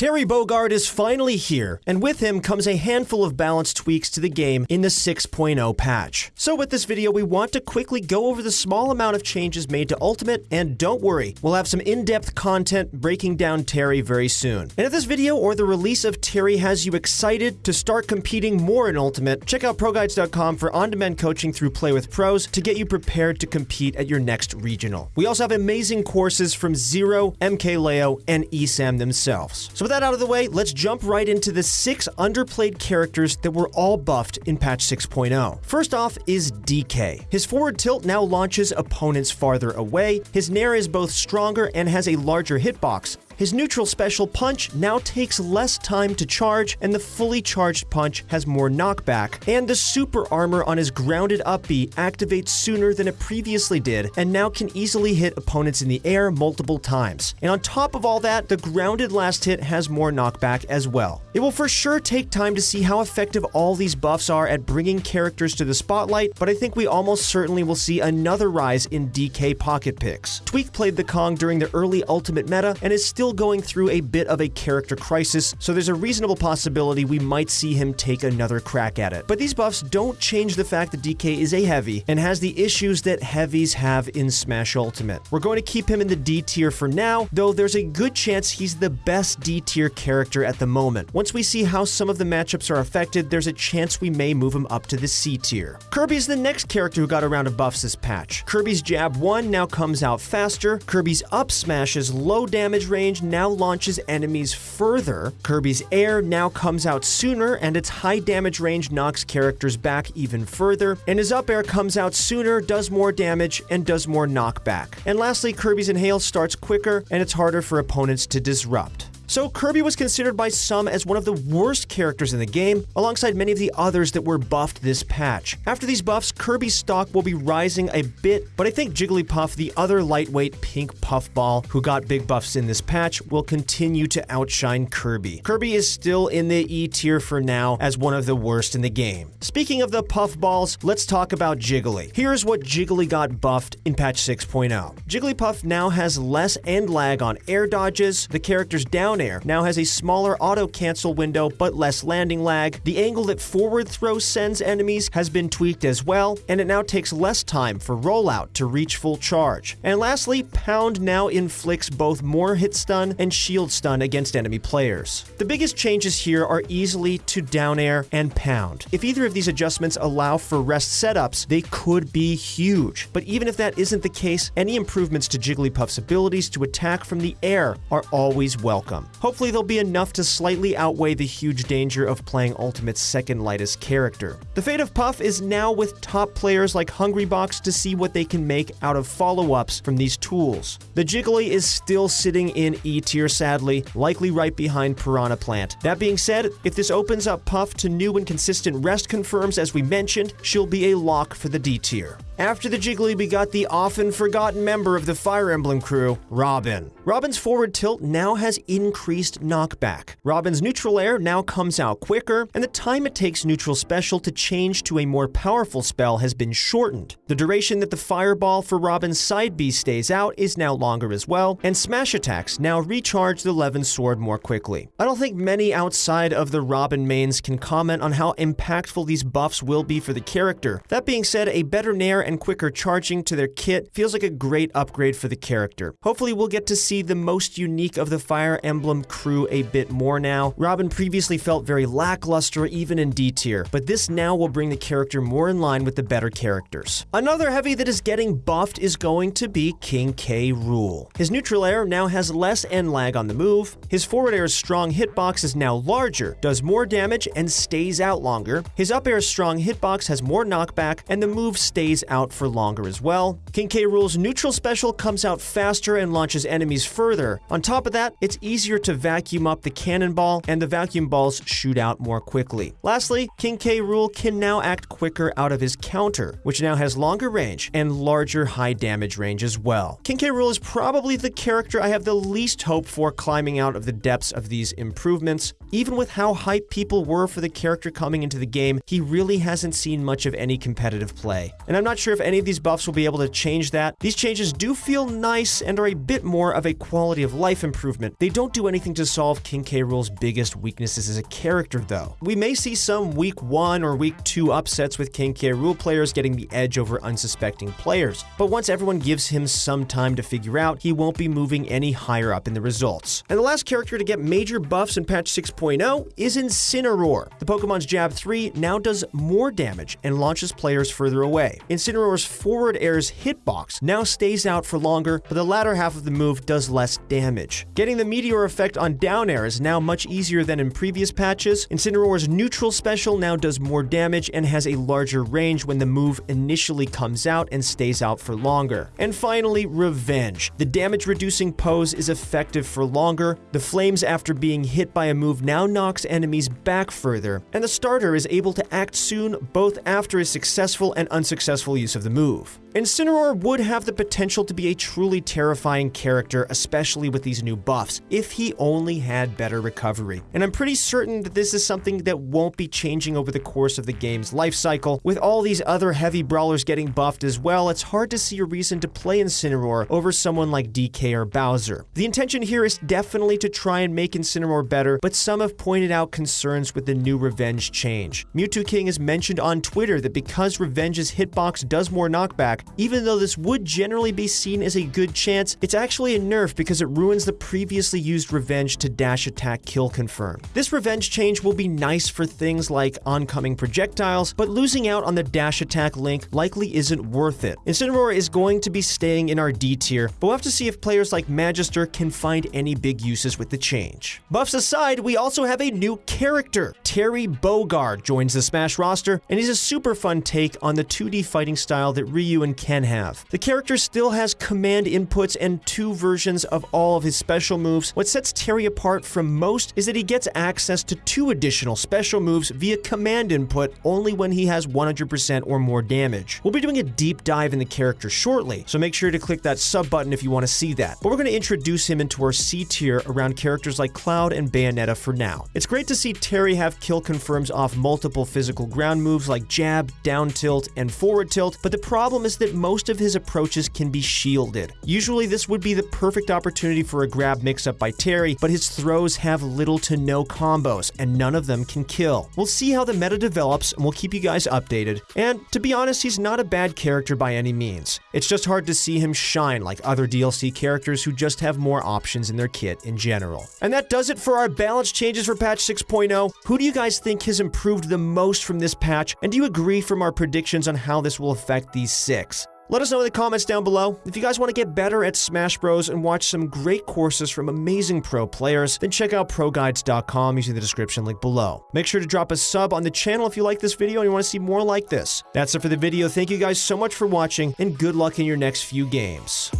Terry Bogard is finally here, and with him comes a handful of balance tweaks to the game in the 6.0 patch. So with this video, we want to quickly go over the small amount of changes made to Ultimate, and don't worry, we'll have some in-depth content breaking down Terry very soon. And if this video or the release of Terry has you excited to start competing more in Ultimate, check out ProGuides.com for on-demand coaching through Play with Pros to get you prepared to compete at your next regional. We also have amazing courses from Zero, MKLeo, and ESAM themselves. So with that out of the way, let's jump right into the six underplayed characters that were all buffed in patch 6.0. First off is DK. His forward tilt now launches opponents farther away, his Nair is both stronger and has a larger hitbox, his neutral special punch now takes less time to charge, and the fully charged punch has more knockback. And the super armor on his grounded up B activates sooner than it previously did, and now can easily hit opponents in the air multiple times. And on top of all that, the grounded last hit has more knockback as well. It will for sure take time to see how effective all these buffs are at bringing characters to the spotlight, but I think we almost certainly will see another rise in DK pocket picks. Tweak played the Kong during the early Ultimate meta and is still still going through a bit of a character crisis, so there's a reasonable possibility we might see him take another crack at it. But these buffs don't change the fact that DK is a heavy and has the issues that heavies have in Smash Ultimate. We're going to keep him in the D tier for now, though there's a good chance he's the best D tier character at the moment. Once we see how some of the matchups are affected, there's a chance we may move him up to the C tier. Kirby is the next character who got around a round of buffs this patch. Kirby's Jab 1 now comes out faster, Kirby's up smash's low damage range now launches enemies further. Kirby's Air now comes out sooner, and its high damage range knocks characters back even further. And his up air comes out sooner, does more damage, and does more knockback. And lastly, Kirby's Inhale starts quicker, and it's harder for opponents to disrupt. So Kirby was considered by some as one of the worst characters in the game, alongside many of the others that were buffed this patch. After these buffs, Kirby's stock will be rising a bit, but I think Jigglypuff, the other lightweight pink puffball who got big buffs in this patch, will continue to outshine Kirby. Kirby is still in the E tier for now as one of the worst in the game. Speaking of the puffballs, let's talk about Jiggly. Here's what Jiggly got buffed in patch 6.0. Jigglypuff now has less end lag on air dodges, the character's down air now has a smaller auto cancel window but less landing lag. The angle that forward throw sends enemies has been tweaked as well, and it now takes less time for rollout to reach full charge. And lastly, Pound now inflicts both more hit stun and shield stun against enemy players. The biggest changes here are easily to down air and Pound. If either of these adjustments allow for rest setups, they could be huge. But even if that isn't the case, any improvements to Jigglypuff's abilities to attack from the air are always welcome. Hopefully they'll be enough to slightly outweigh the huge danger of playing Ultimate's second lightest character. The fate of Puff is now with top players like Hungrybox to see what they can make out of follow-ups from these tools. The Jiggly is still sitting in E tier sadly, likely right behind Piranha Plant. That being said, if this opens up Puff to new and consistent rest confirms as we mentioned, she'll be a lock for the D tier. After the Jiggly, we got the often forgotten member of the Fire Emblem crew, Robin. Robin's forward tilt now has increased knockback. Robin's neutral air now comes out quicker, and the time it takes neutral special to change to a more powerful spell has been shortened. The duration that the fireball for Robin's side B stays out is now longer as well, and smash attacks now recharge the Levin sword more quickly. I don't think many outside of the Robin mains can comment on how impactful these buffs will be for the character. That being said, a better Nair and quicker charging to their kit feels like a great upgrade for the character. Hopefully we'll get to see the most unique of the Fire Emblem crew a bit more now. Robin previously felt very lackluster even in D tier, but this now will bring the character more in line with the better characters. Another heavy that is getting buffed is going to be King K. Rool. His neutral air now has less end lag on the move, his forward air's strong hitbox is now larger, does more damage, and stays out longer, his up air's strong hitbox has more knockback, and the move stays out for longer as well. King K. Rool's neutral special comes out faster and launches enemies further. On top of that, it's easier to vacuum up the cannonball, and the vacuum balls shoot out more quickly. Lastly, King K. Rool can now act quicker out of his counter, which now has longer range and larger high damage range as well. King K. Rool is probably the character I have the least hope for climbing out of the depths of these improvements. Even with how hyped people were for the character coming into the game, he really hasn't seen much of any competitive play. And I'm not sure if any of these buffs will be able to change that. These changes do feel nice and are a bit more of a quality of life improvement. They don't do anything to solve King K. Rool's biggest weaknesses as a character, though. We may see some week 1 or week 2 upsets with King K. Rool players getting the edge over unsuspecting players, but once everyone gives him some time to figure out, he won't be moving any higher up in the results. And the last character to get major buffs in patch 6.0 is Incineroar. The Pokemon's Jab 3 now does more damage and launches players further away. Incineroar's forward air's hitbox now stays out for longer, but the latter half of the move does less damage. Getting the Meteor effect on down air is now much easier than in previous patches. Incineroar's neutral special now does more damage and has a larger range when the move initially comes out and stays out for longer. And finally, Revenge. The damage reducing pose is effective for longer, the flames after being hit by a move now knocks enemies back further, and the starter is able to act soon both after a successful and unsuccessful use of the move. Incineroar would have the potential to be a truly terrifying character, especially with these new buffs, if he only had better recovery. And I'm pretty certain that this is something that won't be changing over the course of the game's life cycle. With all these other heavy brawlers getting buffed as well, it's hard to see a reason to play Incineroar over someone like DK or Bowser. The intention here is definitely to try and make Incineroar better, but some have pointed out concerns with the new Revenge change. Mewtwo King has mentioned on Twitter that because Revenge's hitbox does more knockback, even though this would generally be seen as a good chance, it's actually a nerf because it ruins the previously used Revenge to dash attack kill confirm. This Revenge change will be nice for things like oncoming projectiles, but losing out on the dash attack link likely isn't worth it. Incineroar is going to be staying in our D tier, but we'll have to see if players like Magister can find any big uses with the change. Buffs aside, we also have a new character. Terry Bogard joins the Smash roster, and he's a super fun take on the 2D fighting style that Ryu and Ken have. The character still has command inputs and two versions of all of his special moves. What sets Terry apart from most is that he gets access to two additional special moves via command input only when he has 100% or more damage. We'll be doing a deep dive in the character shortly, so make sure to click that sub button if you want to see that. But we're going to introduce him into our C tier around characters like Cloud and Bayonetta for now. It's great to see Terry have kill confirms off multiple physical ground moves like jab, down tilt, and forward tilt, but the problem is that most of his approaches can be shielded. Usually this would be the perfect opportunity for a grab mix-up by Terry, but his throws have little to no combos, and none of them can kill. We'll see how the meta develops, and we'll keep you guys updated. And to be honest, he's not a bad character by any means. It's just hard to see him shine like other DLC characters who just have more options in their kit in general. And that does it for our balance changes for patch 6.0. Who do you guys think has improved the most from this patch, and do you agree from our predictions on how this will affect these six? Let us know in the comments down below. If you guys want to get better at Smash Bros. and watch some great courses from amazing pro players, then check out ProGuides.com using the description link below. Make sure to drop a sub on the channel if you like this video and you want to see more like this. That's it for the video. Thank you guys so much for watching, and good luck in your next few games.